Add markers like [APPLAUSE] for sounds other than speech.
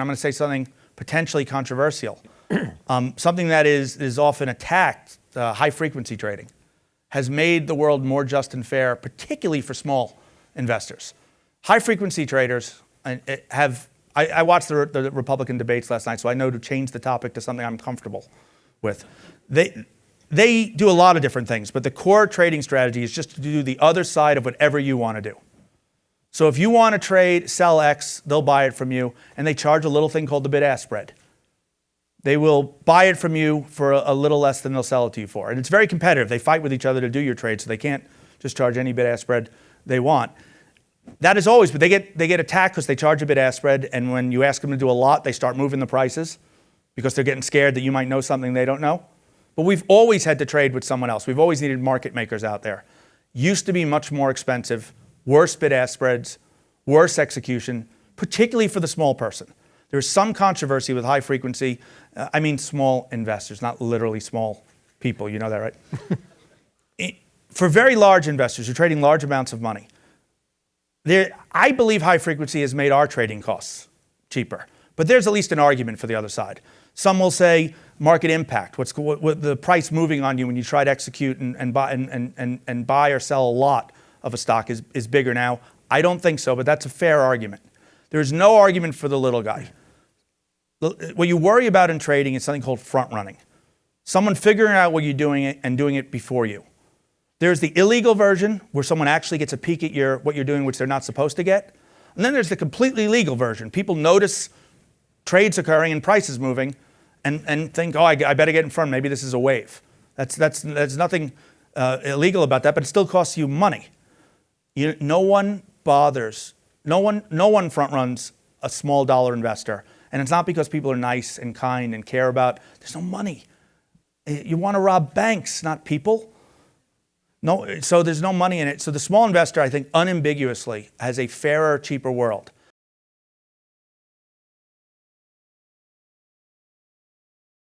I'm going to say something potentially controversial, [CLEARS THROAT] um, something that is, is often attacked, uh, high frequency trading, has made the world more just and fair, particularly for small investors. High frequency traders uh, have, I, I watched the, the Republican debates last night, so I know to change the topic to something I'm comfortable with. They, they do a lot of different things, but the core trading strategy is just to do the other side of whatever you want to do. So if you want to trade, sell X, they'll buy it from you, and they charge a little thing called the bid-ask spread. They will buy it from you for a, little less than they'll sell it to you for. And it's very competitive. They fight with each other to do your trade, so they can't just charge any bid-ask spread they want. That is always, but they get, they get attacked because they charge a bid-ask spread, and when you ask them to do a lot, they start moving the prices because they're getting scared that you might know something they don't know. But we've always had to trade with someone else. We've always needed market makers out there. Used to be much more expensive, worse bid-ask spreads, worse execution, particularly for the small person. There's some controversy with high frequency. Uh, I mean small investors, not literally small people. You know that, right? [LAUGHS] for very large investors who are trading large amounts of money, there, I believe high frequency has made our trading costs cheaper. But there's at least an argument for the other side. Some will say market impact, what's what, what the price moving on you when you try to execute and, and, buy, and, and, and buy or sell a lot of a stock is, is bigger now. I don't think so, but that's a fair argument. There's no argument for the little guy. What you worry about in trading is something called front running. Someone figuring out what you're doing and doing it before you. There's the illegal version where someone actually gets a peek at your, what you're doing, which they're not supposed to get. And then there's the completely legal version. People notice trades occurring and prices moving, and, and think, oh, I, I, better get in front. Maybe this is a wave. That's, that's, there's nothing uh, illegal about that, but it still costs you money. You, no one bothers, no one, no one front runs a small dollar investor. And it's not because people are nice and kind and care about, there's no money. Eh, you want to rob banks, not people. No, so there's no money in it. So the small investor, I think, unambiguously has a fairer, cheaper world.